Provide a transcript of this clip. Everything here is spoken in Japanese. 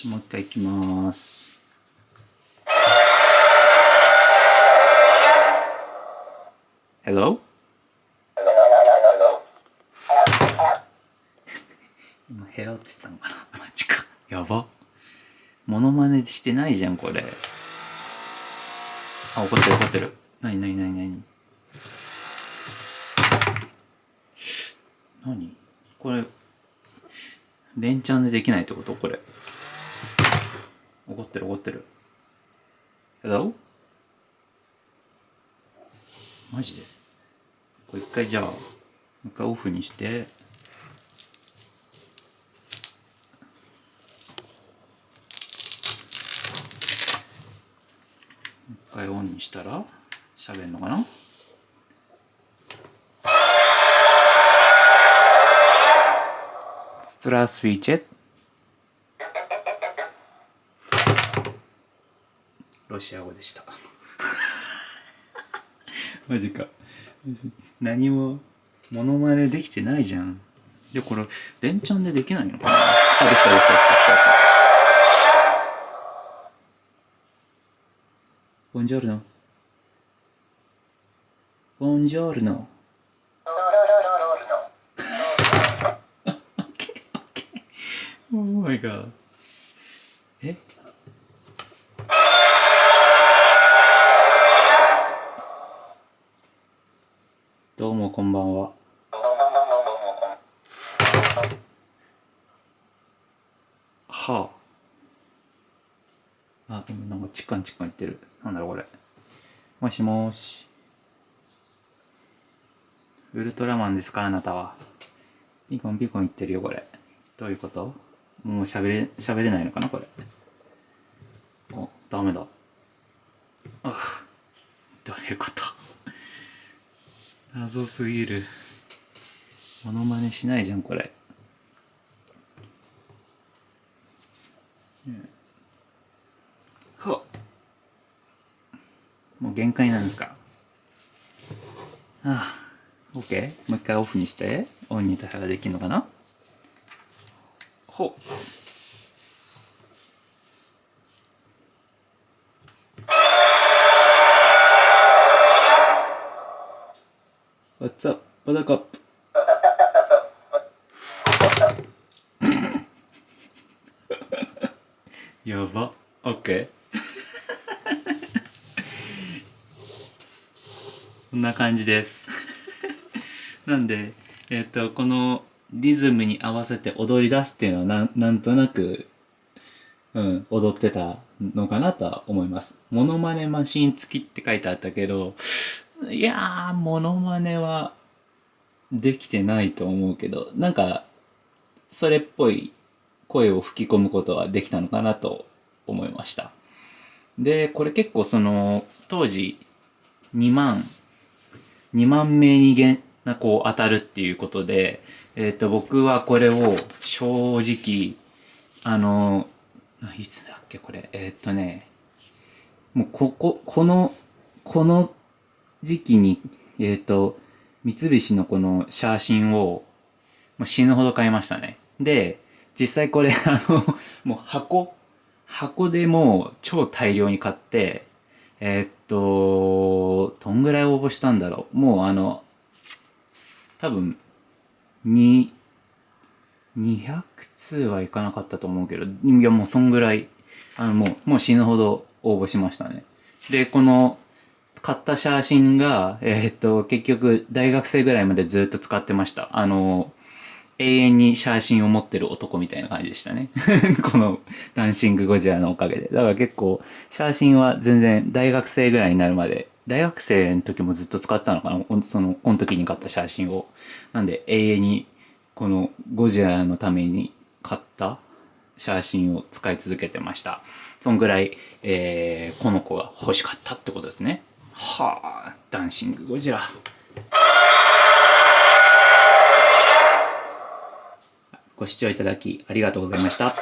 し、もう一回いきます。Hello? 今、Hello って言ったのかな？マジか。やば。モノマネしてないじゃん、これ。あ、怒ってる怒ってる。なになになになに何？これ、連チャンでできないってこと？これ。怒ってる怒ってる。Hello? マジで？これ一回じゃあ一回オフにして。一回オンにしたら喋るのかな？ストラスウィチェット。ロシア語でした。マジか。何もモノマネできてないじゃん。で、これ、連チャンでできないのかな？あ、できたできたできたできた。ボンジョルノ。ボンジョルノ。Oh my god. え？どうもこんばんは。はあ。あ、今なんかチカンチカン言ってる。なんだろうこれ。もしもーし。ウルトラマンですか？あなたは。ピコンピコン言ってるよこれ。どういうこと？もう喋れ、喋れないのかなこれ。お、ダメだ。あどういうこと？謎すぎる。モノマネしないじゃん、これ。うんほっもう限界なんですか？ああ、OK? もう一回オフにして、オンにしたらできるのかな？ほう。What's up? Buttercup? やば。OK? こんな感じです。なんで、えっ、と、このリズムに合わせて踊り出すっていうのはなんなんとなく、うん、踊ってたのかなとは思います。モノマネマシン付きって書いてあったけど、いやー、モノマネはできてないと思うけど、なんか、それっぽい声を吹き込むことはできたのかなと思いました。で、これ結構その、当時、2万、2万名にげんなこう当たるっていうことで、えっ、と、僕はこれを正直、あの、いつだっけこれ、えっ、とね、もうここ、この、この時期に、えっ、と、三菱のこのシャーシンを、もう死ぬほど買いましたね。で、実際これ、あの、もう箱、箱でもう超大量に買って、えーっと、どんぐらい応募したんだろう。もうあの、多分、に、200通はいかなかったと思うけど、いやもうそんぐらい、あのもう、もう死ぬほど応募しましたね。で、この、買った写真が、えーっと、結局、大学生ぐらいまでずっと使ってました。あの、永遠に写真を持ってる男みたいな感じでしたね。このダンシングゴジラのおかげで。だから結構、写真は全然大学生ぐらいになるまで、大学生の時もずっと使ってたのかなその、この時に買った写真を。なんで永遠に、このゴジラのために買った写真を使い続けてました。そんぐらい、えー、この子が欲しかったってことですね。はあ、ダンシングゴジラ。ご視聴いただきありがとうございました。